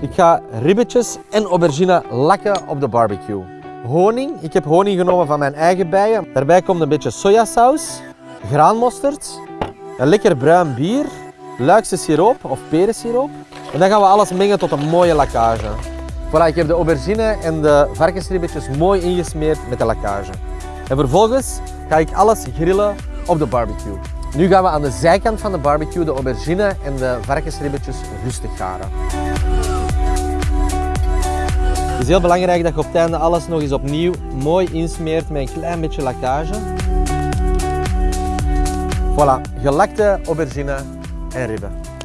Ik ga ribbetjes en aubergine lakken op de barbecue. Honing. Ik heb honing genomen van mijn eigen bijen. Daarbij komt een beetje sojasaus, graanmosterd, een lekker bruin bier, luikse siroop of perensiroop. En dan gaan we alles mengen tot een mooie lakkage. Voilà, ik heb de aubergine en de varkensribbetjes mooi ingesmeerd met de lakkage. En vervolgens ga ik alles grillen op de barbecue. Nu gaan we aan de zijkant van de barbecue de aubergine en de varkensribbetjes rustig garen. Het is heel belangrijk dat je op het einde alles nog eens opnieuw mooi insmeert met een klein beetje lakkage. Voilà, gelakte aubergine en ribben.